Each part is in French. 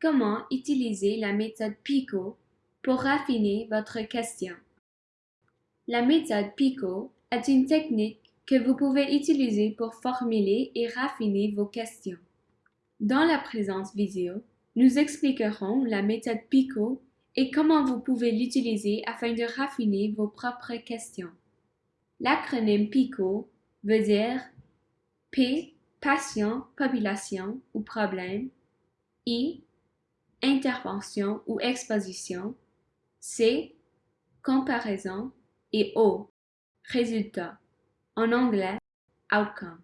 comment utiliser la méthode PICO pour raffiner votre question? La méthode PICO est une technique que vous pouvez utiliser pour formuler et raffiner vos questions. Dans la présente vidéo, nous expliquerons la méthode PICO et comment vous pouvez l'utiliser afin de raffiner vos propres questions. L'acronyme PICO veut dire P, patient, population ou problème, I, intervention ou exposition, C, comparaison et O, résultat. En anglais, outcome.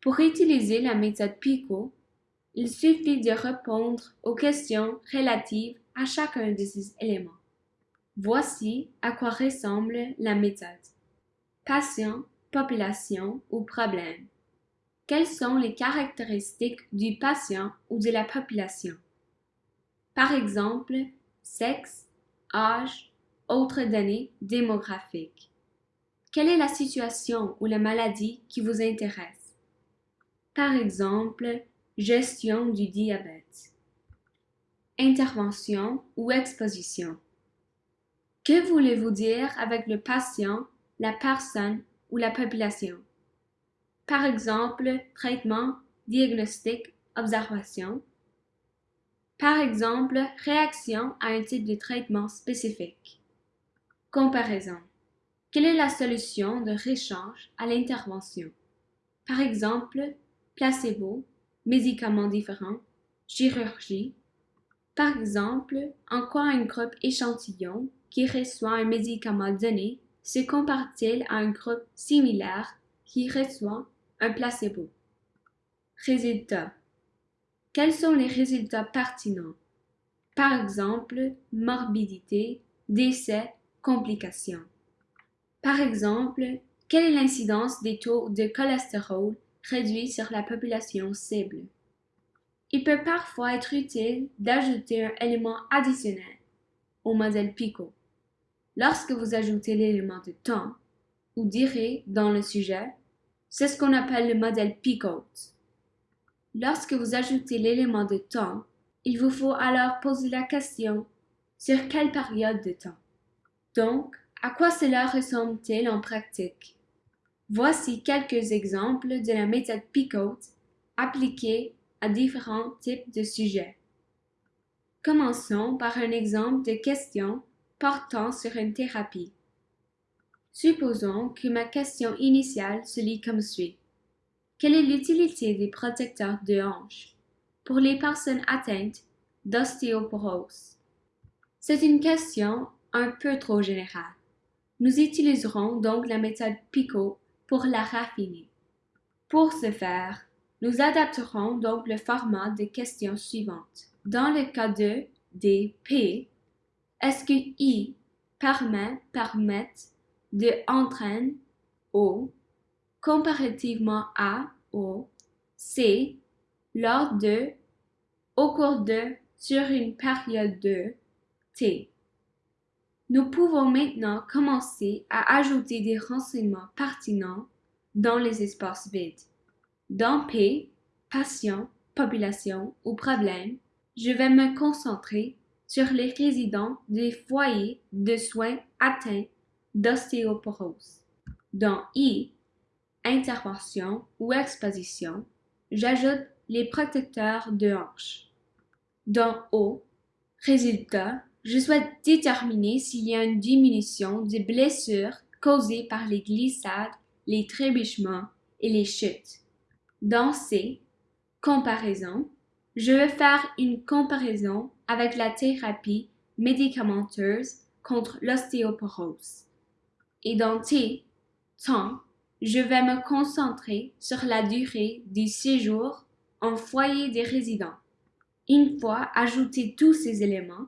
Pour utiliser la méthode PICO, il suffit de répondre aux questions relatives à chacun de ces éléments. Voici à quoi ressemble la méthode. Patient, population ou problème. Quelles sont les caractéristiques du patient ou de la population? Par exemple, sexe, âge, autres données démographiques. Quelle est la situation ou la maladie qui vous intéresse? Par exemple, gestion du diabète. Intervention ou exposition. Que voulez-vous dire avec le patient, la personne ou la population? Par exemple, traitement, diagnostic, observation. Par exemple, réaction à un type de traitement spécifique. Comparaison. Quelle est la solution de réchange à l'intervention? Par exemple, placebo, médicaments différents, chirurgie. Par exemple, en quoi un groupe échantillon qui reçoit un médicament donné se compare-t-il à un groupe similaire qui reçoit un placebo? Résultats. Quels sont les résultats pertinents? Par exemple, morbidité, décès, complications. Par exemple, quelle est l'incidence des taux de cholestérol réduits sur la population cible? Il peut parfois être utile d'ajouter un élément additionnel au modèle PICO. Lorsque vous ajoutez l'élément de temps ou durée dans le sujet, c'est ce qu'on appelle le modèle PICO. Lorsque vous ajoutez l'élément de temps, il vous faut alors poser la question sur quelle période de temps? Donc, à quoi cela ressemble-t-il en pratique? Voici quelques exemples de la méthode PICOT appliquée à différents types de sujets. Commençons par un exemple de question portant sur une thérapie. Supposons que ma question initiale se lit comme suit. Quelle est l'utilité des protecteurs de hanches pour les personnes atteintes d'ostéoporose? C'est une question un peu trop générale. Nous utiliserons donc la méthode PICO pour la raffiner. Pour ce faire, nous adapterons donc le format des questions suivantes. Dans le cas de des P, est-ce que I permet, permettent de entraîne O comparativement à O, C, lors de, au cours de, sur une période de, T. Nous pouvons maintenant commencer à ajouter des renseignements pertinents dans les espaces vides. Dans P, patient, population ou problème, je vais me concentrer sur les résidents des foyers de soins atteints d'ostéoporose. Dans I, intervention ou exposition, j'ajoute les protecteurs de hanches. Dans O, résultat, je souhaite déterminer s'il y a une diminution des blessures causées par les glissades, les trébuchements et les chutes. Dans C, comparaison, je vais faire une comparaison avec la thérapie médicamenteuse contre l'ostéoporose. Et dans T, temps, je vais me concentrer sur la durée du séjour en foyer des résidents. Une fois ajoutés tous ces éléments,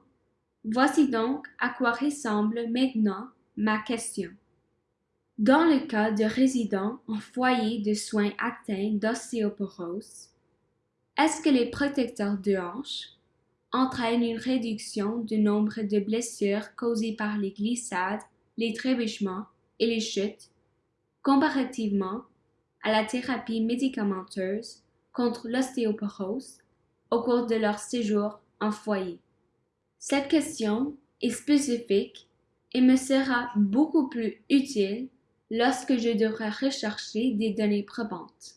voici donc à quoi ressemble maintenant ma question. Dans le cas de résidents en foyer de soins atteints d'ostéoporose, est-ce que les protecteurs de hanches entraînent une réduction du nombre de blessures causées par les glissades, les trébuchements et les chutes comparativement à la thérapie médicamenteuse contre l'ostéoporose au cours de leur séjour en foyer. Cette question est spécifique et me sera beaucoup plus utile lorsque je devrai rechercher des données probantes.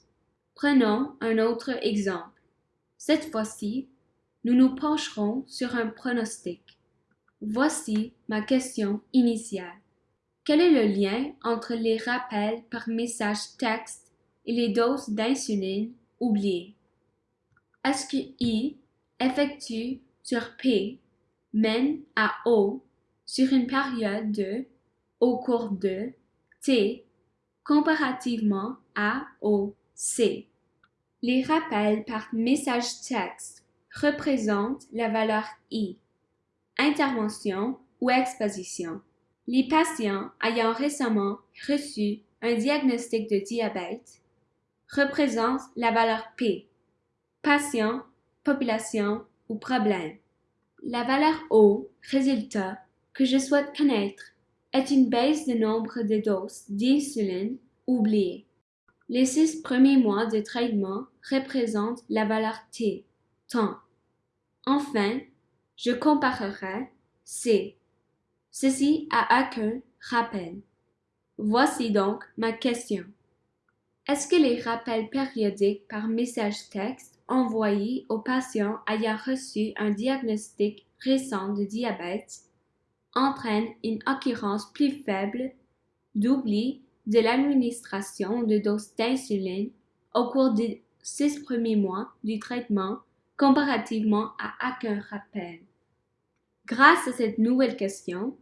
Prenons un autre exemple. Cette fois-ci, nous nous pencherons sur un pronostic. Voici ma question initiale. Quel est le lien entre les rappels par message texte et les doses d'insuline oubliées? Est-ce que I effectue sur P mène à O sur une période de au cours de T comparativement à O C? Les rappels par message texte représentent la valeur I, intervention ou exposition. Les patients ayant récemment reçu un diagnostic de diabète représentent la valeur P, patient, population ou problème. La valeur O, résultat, que je souhaite connaître, est une baisse de nombre de doses d'insuline oubliées. Les six premiers mois de traitement représentent la valeur T, temps. Enfin, je comparerai C, Ceci a aucun rappel. Voici donc ma question. Est-ce que les rappels périodiques par message texte envoyés aux patients ayant reçu un diagnostic récent de diabète entraînent une occurrence plus faible d'oubli de l'administration de doses d'insuline au cours des six premiers mois du traitement comparativement à aucun rappel? Grâce à cette nouvelle question,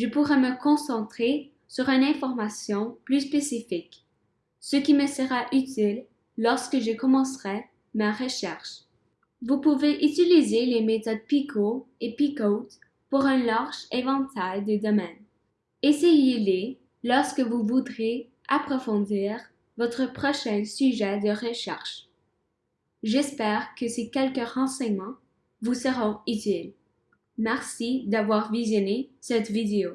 je pourrai me concentrer sur une information plus spécifique, ce qui me sera utile lorsque je commencerai ma recherche. Vous pouvez utiliser les méthodes PICO et PICOT pour un large éventail de domaines. Essayez-les lorsque vous voudrez approfondir votre prochain sujet de recherche. J'espère que ces quelques renseignements vous seront utiles. Merci d'avoir visionné cette vidéo.